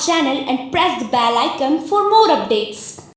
channel and press the bell icon for more updates.